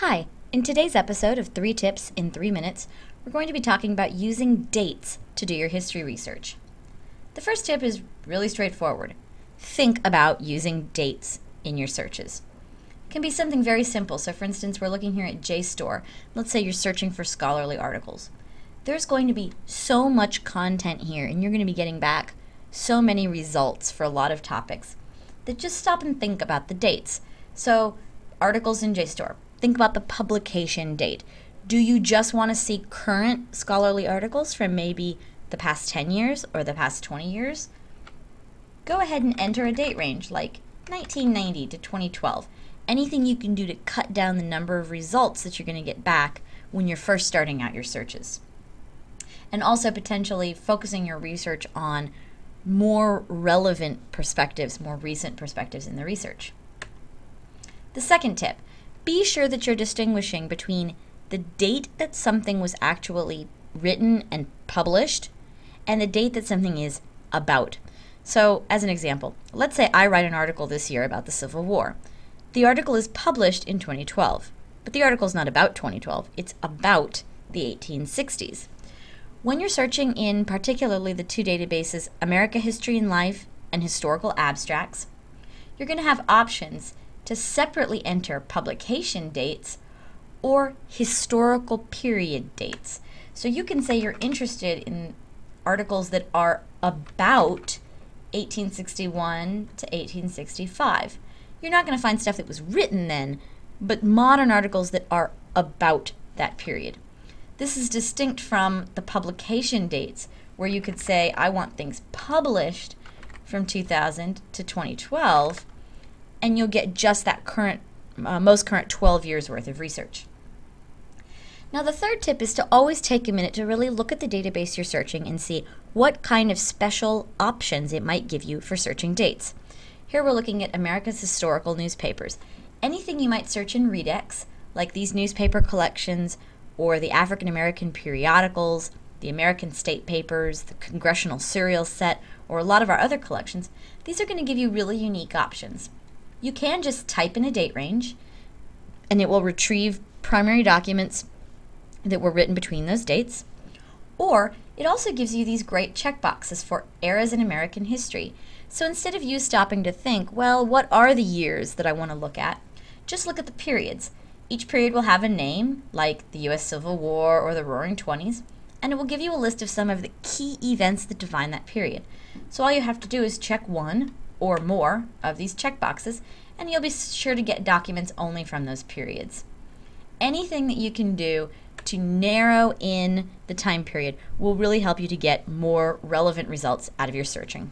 Hi, in today's episode of Three Tips in Three Minutes, we're going to be talking about using dates to do your history research. The first tip is really straightforward think about using dates in your searches. It can be something very simple. So, for instance, we're looking here at JSTOR. Let's say you're searching for scholarly articles. There's going to be so much content here, and you're going to be getting back so many results for a lot of topics that just stop and think about the dates. So, articles in JSTOR Think about the publication date. Do you just want to see current scholarly articles from maybe the past 10 years or the past 20 years? Go ahead and enter a date range like 1990 to 2012. Anything you can do to cut down the number of results that you're going to get back when you're first starting out your searches. And also potentially focusing your research on more relevant perspectives, more recent perspectives in the research. The second tip be sure that you're distinguishing between the date that something was actually written and published and the date that something is about. So, as an example, let's say I write an article this year about the Civil War. The article is published in 2012, but the article is not about 2012, it's about the 1860s. When you're searching in particularly the two databases America History and Life and Historical Abstracts, you're going to have options to separately enter publication dates or historical period dates. So you can say you're interested in articles that are about 1861 to 1865. You're not going to find stuff that was written then, but modern articles that are about that period. This is distinct from the publication dates, where you could say, I want things published from 2000 to 2012, and you'll get just that current, uh, most current 12 years worth of research. Now, the third tip is to always take a minute to really look at the database you're searching and see what kind of special options it might give you for searching dates. Here we're looking at America's historical newspapers. Anything you might search in Readex, like these newspaper collections or the African American periodicals, the American state papers, the congressional serial set, or a lot of our other collections, these are going to give you really unique options you can just type in a date range and it will retrieve primary documents that were written between those dates. Or it also gives you these great checkboxes for eras in American history. So instead of you stopping to think, well, what are the years that I want to look at? Just look at the periods. Each period will have a name, like the US Civil War or the Roaring Twenties, and it will give you a list of some of the key events that define that period. So all you have to do is check one or more of these checkboxes, and you'll be sure to get documents only from those periods. Anything that you can do to narrow in the time period will really help you to get more relevant results out of your searching.